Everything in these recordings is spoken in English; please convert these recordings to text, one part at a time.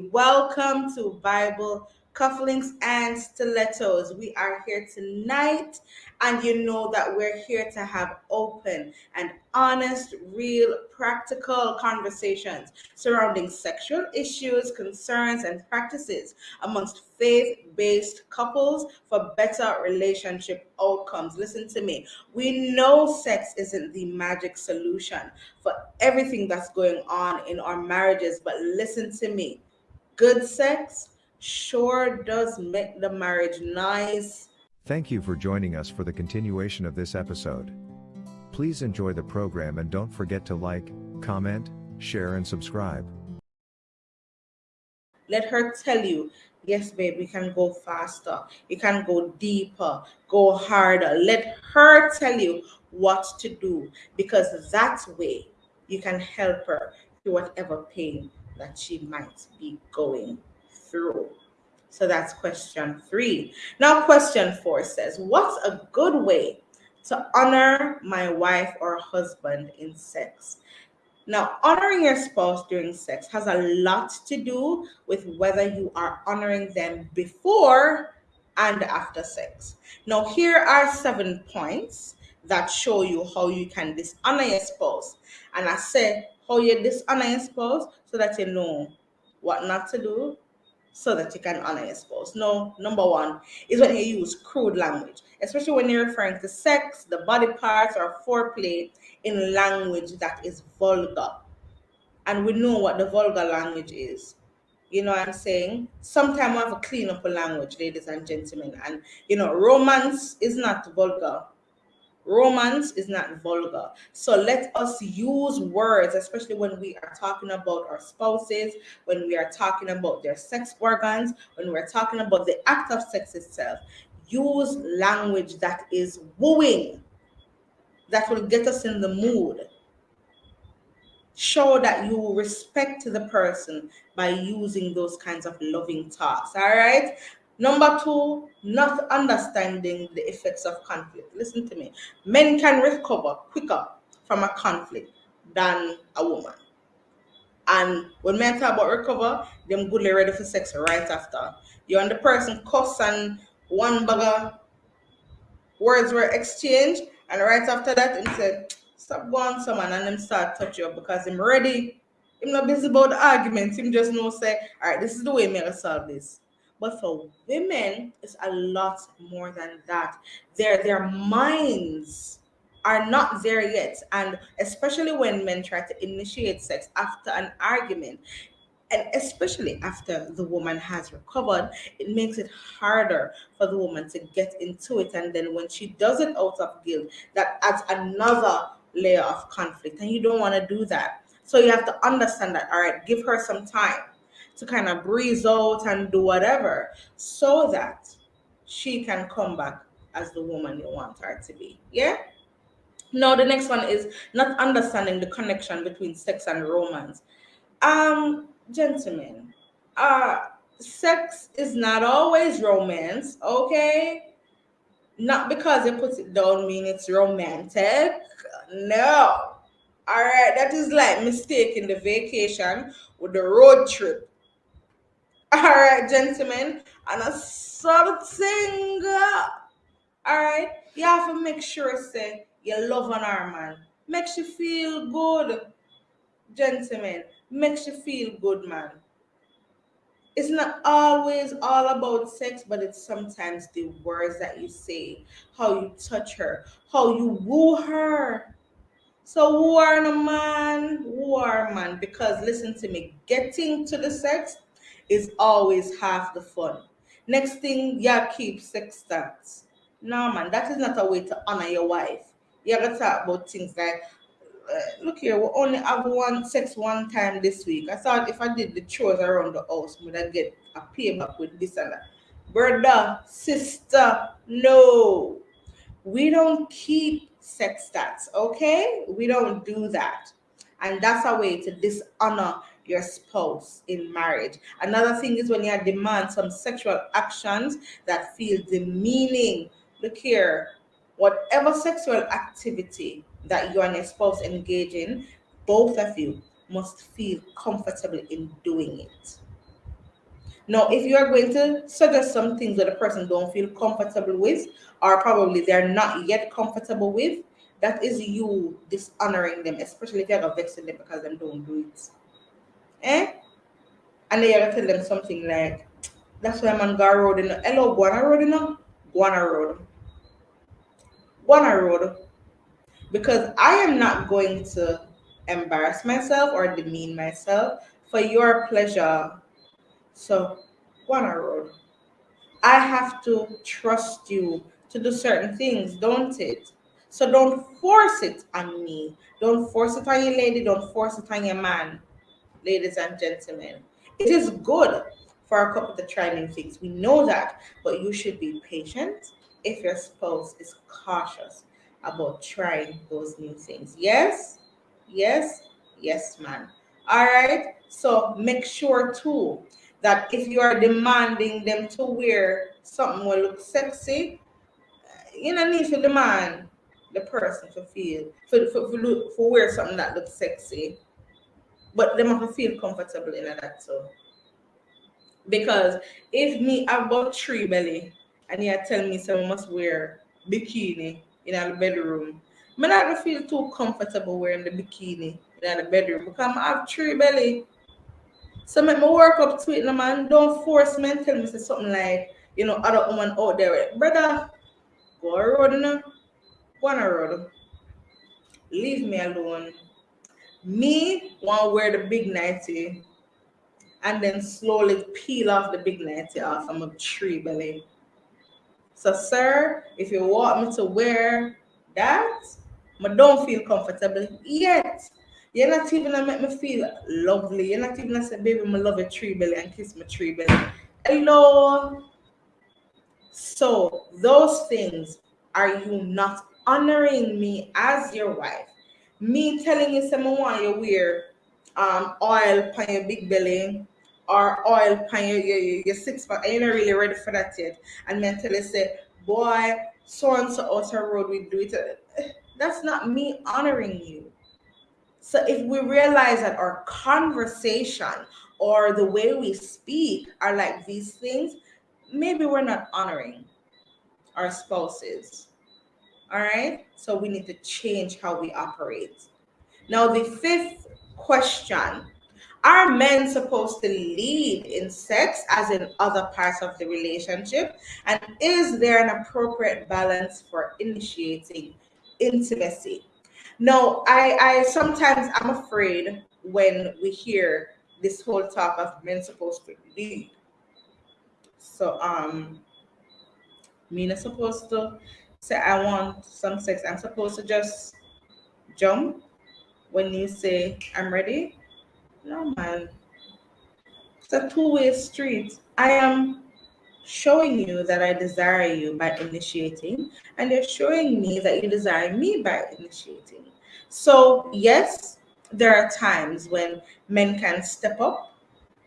Welcome to Bible Cufflinks and Stilettos. We are here tonight, and you know that we're here to have open and honest, real, practical conversations surrounding sexual issues, concerns, and practices amongst faith based couples for better relationship outcomes. Listen to me. We know sex isn't the magic solution for everything that's going on in our marriages, but listen to me good sex sure does make the marriage nice. Thank you for joining us for the continuation of this episode. Please enjoy the program and don't forget to like, comment, share, and subscribe. Let her tell you, yes, babe, you can go faster, you can go deeper, go harder. Let her tell you what to do because that way you can help her through whatever pain that she might be going through. So that's question three. Now, question four says, What's a good way to honor my wife or husband in sex? Now, honoring your spouse during sex has a lot to do with whether you are honoring them before and after sex. Now, here are seven points that show you how you can dishonor your spouse. And I say how you dishonor your spouse so that you know what not to do so that you can honor your spouse. No, number one is when you use crude language, especially when you're referring to sex, the body parts, or foreplay in language that is vulgar. And we know what the vulgar language is. You know what I'm saying? Sometimes we have to clean up a language, ladies and gentlemen. And you know, romance is not vulgar romance is not vulgar. So let us use words, especially when we are talking about our spouses, when we are talking about their sex organs, when we're talking about the act of sex itself. Use language that is wooing, that will get us in the mood. Show that you respect the person by using those kinds of loving talks. All right. Number two, not understanding the effects of conflict. Listen to me. Men can recover quicker from a conflict than a woman. And when men talk about recover, them goodly ready for sex right after. You and the person cuss and one bugger words were exchanged, and right after that, he said, Stop going someone and them start touch you because I'm ready. I'm not busy about the argument. Him just know say, all right, this is the way me solve this. But for women, it's a lot more than that. Their their minds are not there yet. And especially when men try to initiate sex after an argument, and especially after the woman has recovered, it makes it harder for the woman to get into it. And then when she does it out of guilt, that adds another layer of conflict. And you don't want to do that. So you have to understand that, all right, give her some time to kind of breeze out and do whatever so that she can come back as the woman you want her to be. Yeah? Now the next one is not understanding the connection between sex and romance. Um, gentlemen, uh sex is not always romance, okay? Not because it puts it down mean it's romantic. No. All right, that is like mistaking the vacation with the road trip. All right, gentlemen, and a something. All right, you have to make sure say you love an our man. Makes you feel good, gentlemen. Makes you feel good, man. It's not always all about sex, but it's sometimes the words that you say, how you touch her, how you woo her. So who are a man? Who are a man? Because listen to me, getting to the sex is always half the fun. Next thing, yeah, keep sex stats. No, man, that is not a way to honor your wife. You gotta talk about things like, uh, look here, we only have one sex one time this week. I thought if I did the chores around the house, would I get a payback with this and that? Brother, sister, no. We don't keep sex stats, okay? We don't do that. And that's a way to dishonor your spouse in marriage. Another thing is when you demand some sexual actions that feel demeaning. Look here, whatever sexual activity that you and your spouse engage in, both of you must feel comfortable in doing it. Now, if you are going to suggest some things that a person don't feel comfortable with, or probably they're not yet comfortable with, that is you dishonoring them, especially if you're vexing them because they don't do it. Eh? And then you're tell them something like, that's why man go road in hello, Guana road, you know? Guana road. Guana road. Because I am not going to embarrass myself or demean myself for your pleasure. So, Guana road. I have to trust you to do certain things, don't it? So don't force it on me. Don't force it on your lady. Don't force it on your man, ladies and gentlemen. It is good for a couple to try new things. We know that, but you should be patient if your spouse is cautious about trying those new things. Yes, yes, yes, man. All right. So make sure too that if you are demanding them to wear something will look sexy, you know, need to demand the person to feel for for, for, for wear something that looks sexy, but they must feel comfortable in that too. Because if me have about three belly and you tell me someone must wear bikini in our bedroom, I not feel too comfortable wearing the bikini in the bedroom because I have three belly. So make me work up to it, no man. Don't force me and tell me something like, you know, other woman out there, brother, go know, go on a road. Leave me alone. Me want wear the big nighty and then slowly peel off the big nighty off from a tree belly. So, sir, if you want me to wear that, but don't feel comfortable yet. You're not even gonna make me feel lovely. You're not even gonna say, baby, I love a tree belly and kiss my tree belly. Hello. So those things are you not honoring me as your wife? Me telling you someone want you wear um oil on your big belly or oil on your, your, your six and you're not really ready for that yet. And mentally say, boy, so and so outer road we do it. That's not me honoring you. So if we realize that our conversation or the way we speak are like these things, maybe we're not honoring our spouses. All right. So we need to change how we operate. Now, the fifth question Are men supposed to lead in sex as in other parts of the relationship? And is there an appropriate balance for initiating intimacy? No, I, I sometimes I'm afraid when we hear this whole talk of men supposed to lead. So um men are supposed to say I want some sex. I'm supposed to just jump when you say I'm ready. No man. It's a two-way street. I am showing you that I desire you by initiating, and you're showing me that you desire me by initiating. So, yes, there are times when men can step up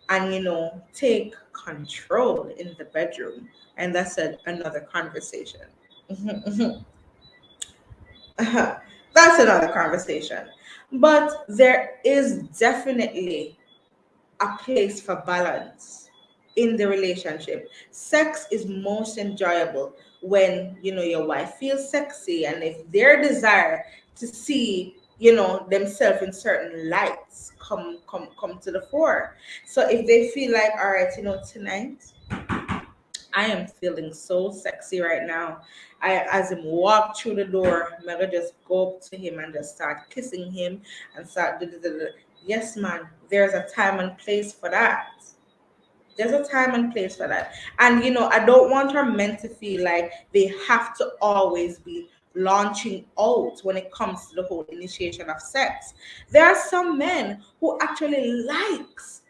and, you know, take control in the bedroom. And that's a, another conversation. that's another conversation. But there is definitely a place for balance in the relationship. Sex is most enjoyable when you know your wife feels sexy and if their desire to see you know themselves in certain lights come come come to the fore so if they feel like all right you know tonight i am feeling so sexy right now i as him walk through the door i'm just go up to him and just start kissing him and start yes man there's a time and place for that there's a time and place for that. And you know, I don't want our men to feel like they have to always be launching out when it comes to the whole initiation of sex. There are some men who actually likes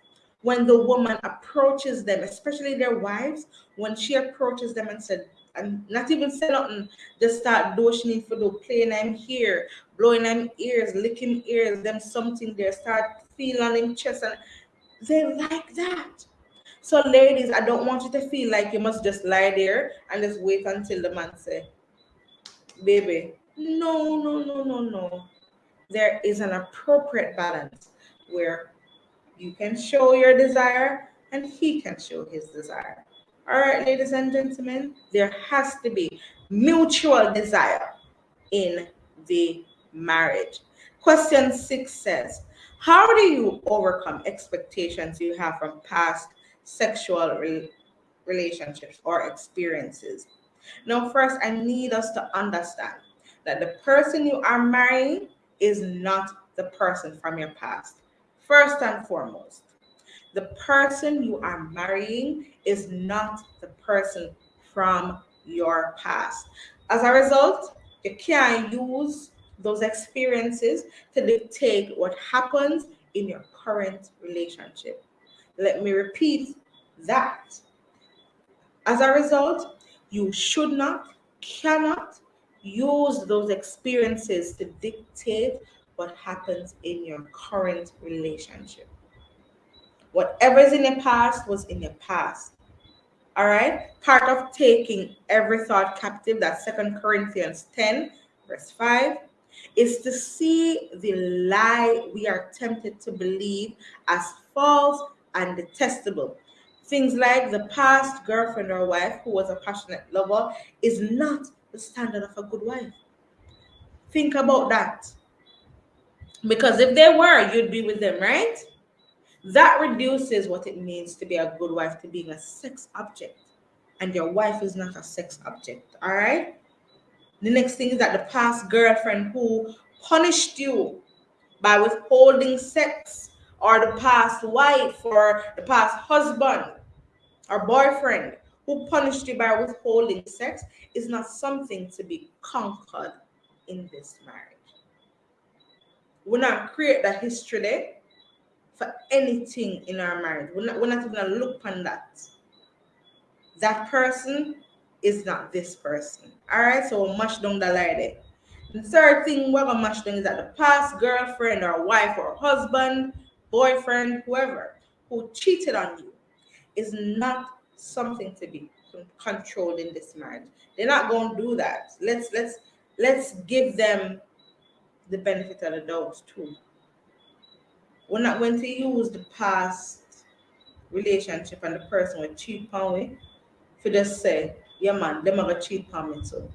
when the woman approaches them, especially their wives, when she approaches them and said, and not even say nothing, just start doshing for the playing them here, blowing them ears, licking ears, them something there, start feeling him chest, and they like that. So, ladies, I don't want you to feel like you must just lie there and just wait until the man say, "Baby, no, no, no, no, no." There is an appropriate balance where you can show your desire and he can show his desire. All right, ladies and gentlemen, there has to be mutual desire in the marriage. Question six says, How do you overcome expectations you have from past sexual re- relationships or experiences? Now, first, I need us to understand that the person you are marrying is not the person from your past. First and foremost, the person you are marrying is not the person from your past. As a result, you can't use those experiences to dictate what happens in your current relationship. Let me repeat that. As a result, you should not, cannot use those experiences to dictate what happens in your current relationship. Whatever's in the past was in the past. All right. Part of taking every thought captive, that's Second Corinthians 10, verse 5, is to see the lie we are tempted to believe as false and detestable. Things like the past girlfriend or wife who was a passionate lover is not the standard of a good wife. Think about that. Because if they were, you'd be with them, right? That reduces what it means to be a good wife to being a sex object. And your wife is not a sex object. All right. The next thing is that the past girlfriend who punished you by withholding sex, or the past wife, or the past husband or boyfriend who punished you by withholding sex, is not something to be conquered in this marriage. We not create that history there for anything in our marriage. We're not, we're not even gonna look on that. That person is not this person. All right, so we'll mash down the there. The third thing we're gonna mash down is that the past girlfriend or wife or husband, boyfriend, whoever who cheated on you is not something to be controlled in this marriage. They're not gonna do that. Let's let's let's give them the benefit of the doubt too we're not going to use the past relationship and the person with cheat on we for just say, yeah man, them are gonna cheat on me too.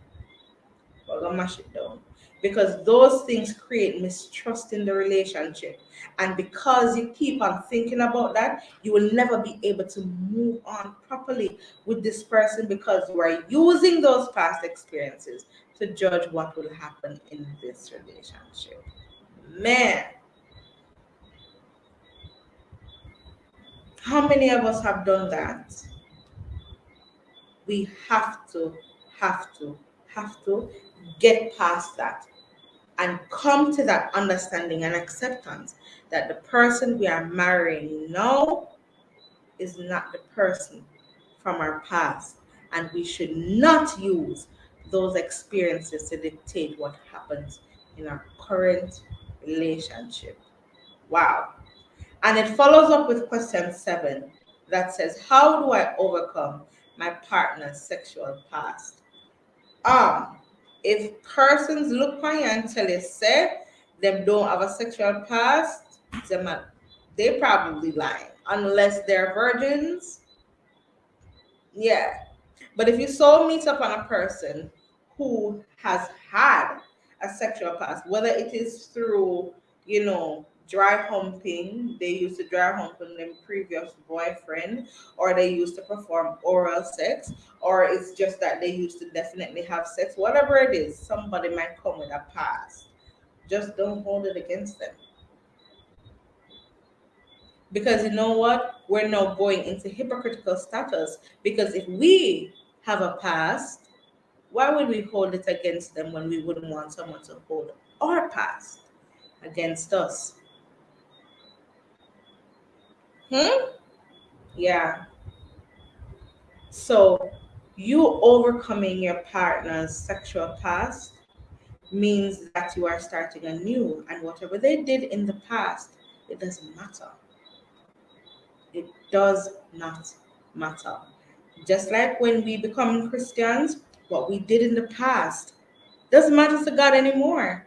We're gonna mash it down. Because those things create mistrust in the relationship. And because you keep on thinking about that, you will never be able to move on properly with this person because you are using those past experiences to judge what will happen in this relationship. Man, How many of us have done that? We have to, have to, have to get past that and come to that understanding and acceptance that the person we are marrying now is not the person from our past. And we should not use those experiences to dictate what happens in our current relationship. Wow. And it follows up with question seven that says, How do I overcome my partner's sexual past? Um, if persons look on you and tell you say them don't have a sexual past, them they probably lying unless they're virgins. Yeah. But if you soul meet up on a person who has had a sexual past, whether it is through, you know, dry humping. They used to dry hump on their previous boyfriend, or they used to perform oral sex, or it's just that they used to definitely have sex. Whatever it is, somebody might come with a past. Just don't hold it against them. Because you know what? We're now going into hypocritical status. Because if we have a past, why would we hold it against them when we wouldn't want someone to hold our past against us? Hmm? Yeah. So you overcoming your partner's sexual past means that you are starting anew, and whatever they did in the past, it doesn't matter. It does not matter. Just like when we become Christians, what we did in the past doesn't matter to God anymore.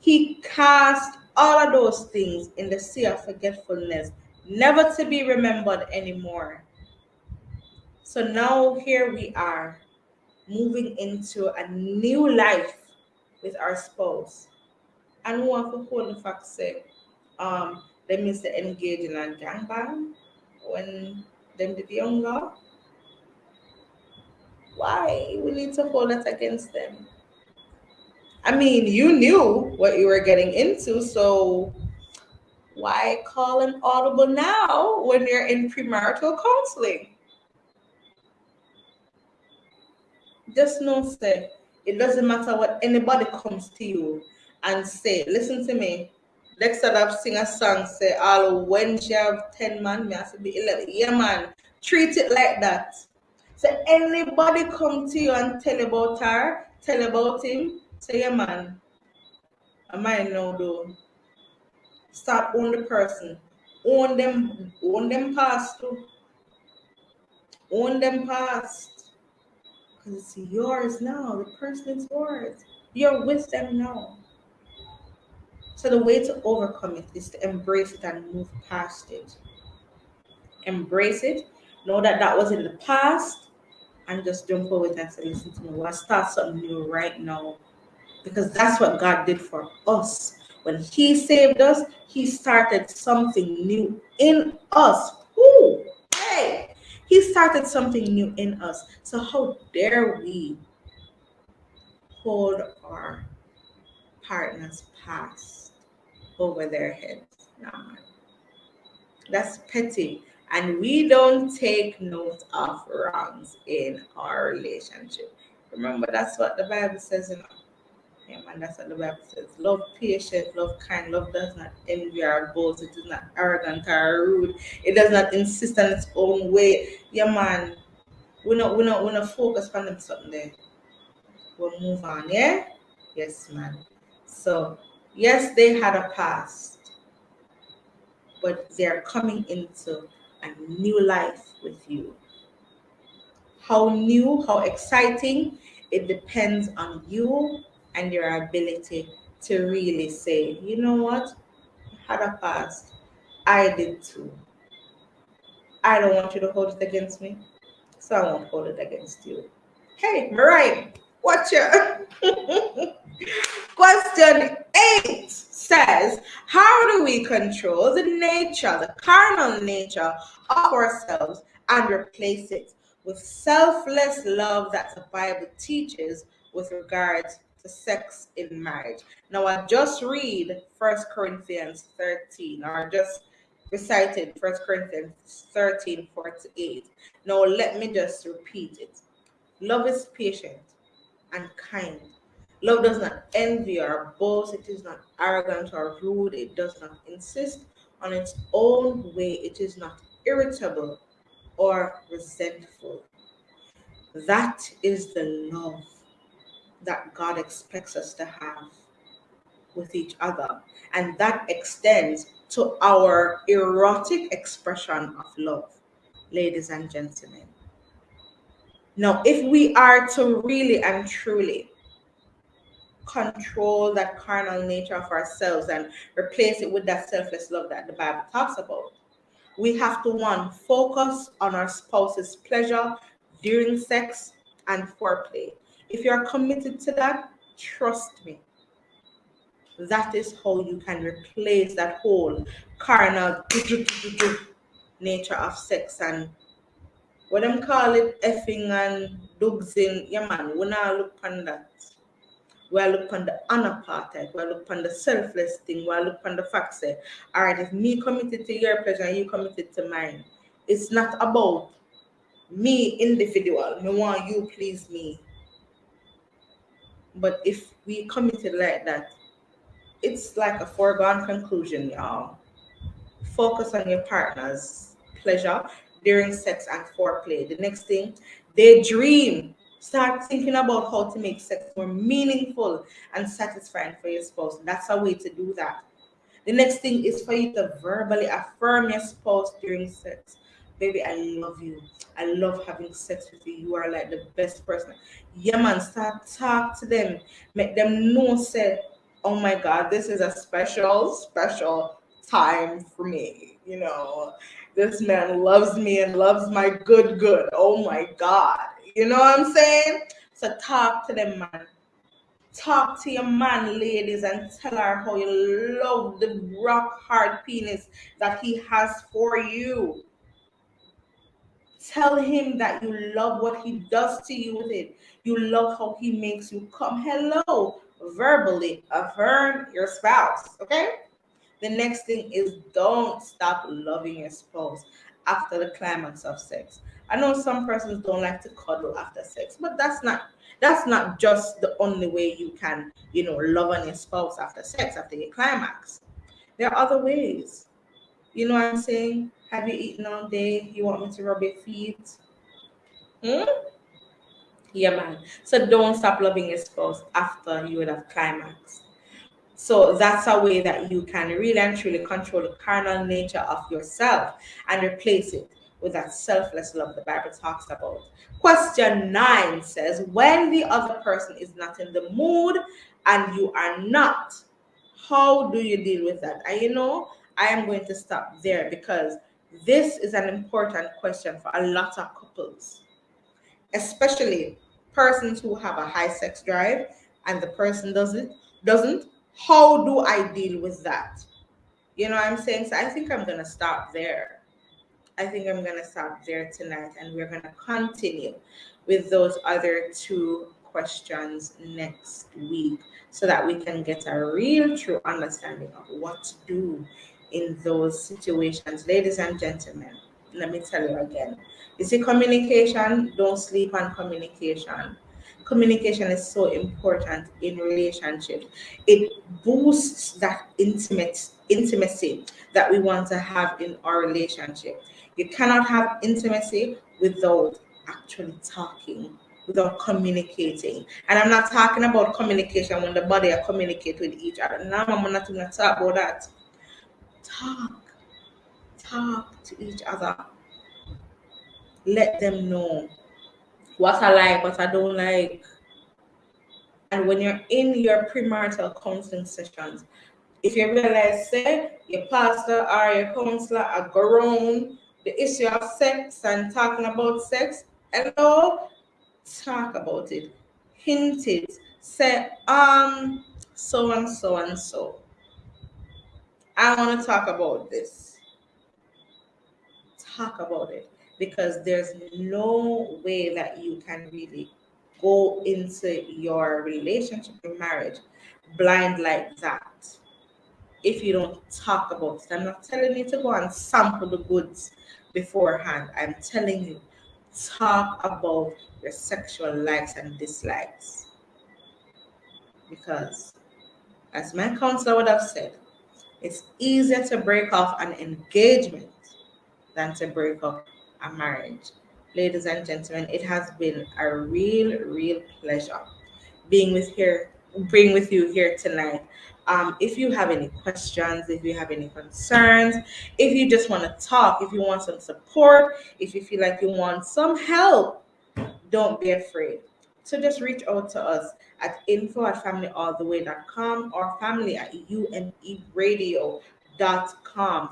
He cast all of those things in the sea of forgetfulness never to be remembered anymore. So now here we are moving into a new life with our spouse. And who have to hold the fact say, um, they means to engage in a gangbang when them did younger. Why we need to hold that against them? I mean, you knew what you were getting into, so why call an audible now when you're in premarital counseling? Just know, say, it doesn't matter what anybody comes to you and say, listen to me. Next time I've sing a song, say, all when she have 10 man, me have to be 11. Yeah, man. Treat it like that. So anybody come to you and tell about her, tell about him, say, yeah, man. I might know though. Start on the person. Own them, own them past too. Own them past. Because it's yours now. The person is yours. You're with them now. So the way to overcome it is to embrace it and move past it. Embrace it. Know that that was in the past, and just jump forward and say, "Listen to me. We'll start something new right now," because that's what God did for us. When He saved us, He started something new in us. Ooh, hey, He started something new in us. So how dare we hold our partner's past over their heads? Nah, that's petty. And we don't take note of wrongs in our relationship. Remember, that's what the Bible says yeah, man, that's what the Bible says. Love patient, love kind, love does not envy or boast, it is not arrogant or rude, it does not insist on its own way. Yeah, man. We're not we're not we're not focus on them something there. We'll move on, yeah? Yes, man. So yes, they had a past, but they're coming into a new life with you. How new, how exciting, it depends on you and your ability to really say, you know what, I had a past, I did too. I don't want you to hold it against me, so I won't hold it against you. Hey, Mariah, watch your question eight says, How do we control the nature, the carnal nature of ourselves and replace it with selfless love that the Bible teaches with regards to sex in marriage? Now, I just read First Corinthians 13, or just recited First Corinthians 13 48. Now, let me just repeat it. Love is patient and kind Love does not envy or boast. It is not arrogant or rude. It does not insist on its own way. It is not irritable or resentful. That is the love that God expects us to have with each other. And that extends to our erotic expression of love, ladies and gentlemen. Now, if we are to really and truly control that carnal nature of ourselves and replace it with that selfless love that the Bible talks about. We have to one focus on our spouse's pleasure during sex and foreplay. If you're committed to that, trust me. That is how you can replace that whole carnal nature of sex and what I'm calling effing and dogs in yeah man, we not look on that we look on the part, we look on the selfless thing, we look on the fact say, all right, if me committed to your pleasure and you committed to mine, it's not about me individual, me want you please me. But if we committed like that, it's like a foregone conclusion, y'all. Focus on your partner's pleasure during sex and foreplay. The next thing, they dream Start thinking about how to make sex more meaningful and satisfying for your spouse. That's a way to do that. The next thing is for you to verbally affirm your spouse during sex. Baby, I love you. I love having sex with you. You are like the best person. Yeah, man, start talk to them. Make them know, say, oh my God, this is a special, special time for me. You know, this man loves me and loves my good, good. Oh my God. You know what I'm saying? So talk to them, man. Talk to your man, ladies, and tell her how you love the rock hard penis that he has for you. Tell him that you love what he does to you with it. You love how he makes you come. Hello, verbally affirm your spouse. Okay. The next thing is don't stop loving your spouse after the climax of sex. I know some persons don't like to cuddle after sex, but that's not that's not just the only way you can, you know, love on your spouse after sex, after your climax. There are other ways. You know what I'm saying? Have you eaten all day? You want me to rub your feet? Hmm? Yeah, man. So don't stop loving your spouse after you would have climax. So that's a way that you can really and truly control the carnal nature of yourself and replace it with that selfless love the Bible talks about. Question nine says, When the other person is not in the mood and you are not, how do you deal with that? And you know, I am going to stop there because this is an important question for a lot of couples, especially persons who have a high sex drive and the person doesn't doesn't how do i deal with that you know i'm saying so i think i'm gonna stop there i think i'm gonna stop there tonight and we're gonna continue with those other two questions next week so that we can get a real true understanding of what to do in those situations ladies and gentlemen let me tell you again you see communication don't sleep on communication communication is so important in relationships. It boosts that intimate intimacy that we want to have in our relationship. You cannot have intimacy without actually talking, without communicating. And I'm not talking about communication when the body are communicate with each other. Now I'm not going to talk about that. Talk, talk to each other. Let them know what I like, what I don't like. And when you're in your premarital counseling sessions, if you realize, say, your pastor or your counselor are grown the issue of sex and talking about sex, hello, talk about it, hint it, say, um, so and so and so. I want to talk about this. Talk about it because there's no way that you can really go into your relationship or marriage blind like that if you don't talk about it. I'm not telling you to go and sample the goods beforehand. I'm telling you, talk about your sexual likes and dislikes. Because, as my counselor would have said, it's easier to break off an engagement than to break up a marriage. Ladies and gentlemen, it has been a real, real pleasure being with here, being with you here tonight. Um, if you have any questions, if you have any concerns, if you just want to talk, if you want some support, if you feel like you want some help, don't be afraid. So just reach out to us at info at familyalltheway.com or family at umeradio.com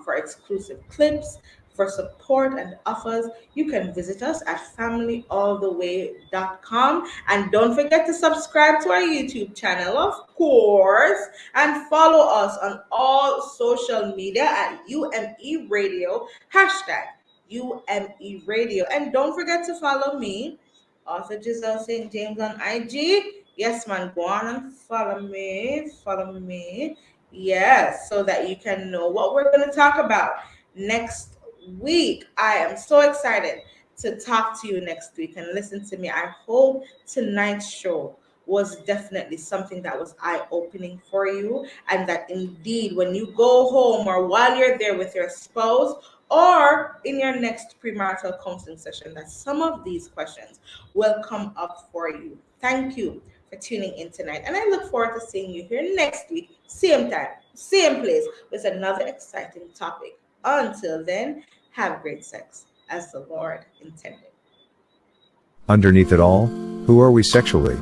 for exclusive clips, for support and offers, you can visit us at familyalltheway.com. And don't forget to subscribe to our YouTube channel, of course, and follow us on all social media at UME Radio, hashtag UME Radio. And don't forget to follow me, Author Giselle St. James on IG. Yes, man, go on and follow me. Follow me. Yes, so that you can know what we're going to talk about next week. I am so excited to talk to you next week and listen to me. I hope tonight's show was definitely something that was eye opening for you, and that indeed, when you go home or while you're there with your spouse or in your next premarital counseling session, that some of these questions will come up for you. Thank you for tuning in tonight, and I look forward to seeing you here next week, same time, same place, with another exciting topic. Until then, have great sex as the Lord intended. Underneath it all, who are we sexually?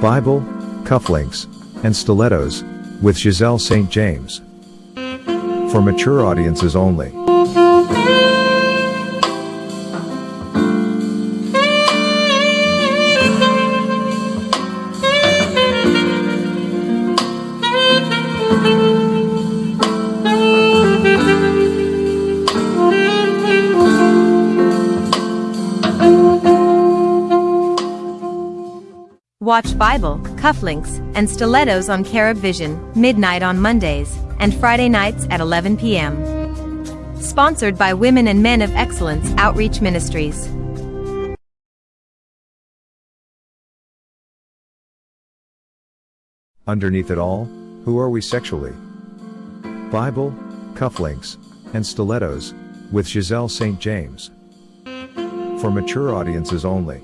Bible, cufflinks, and stilettos, with Giselle St. James. For mature audiences only. Watch Bible, cufflinks, and stilettos on Carib Vision, midnight on Mondays, and Friday nights at 11 p.m. Sponsored by Women and Men of Excellence Outreach Ministries. Underneath it all, who are we sexually? Bible, cufflinks, and stilettos, with Giselle St. James. For mature audiences only.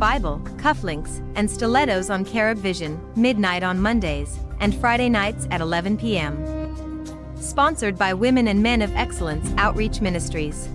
Bible, cufflinks, and stilettos on Carib Vision, midnight on Mondays, and Friday nights at 11 p.m. Sponsored by Women and Men of Excellence Outreach Ministries.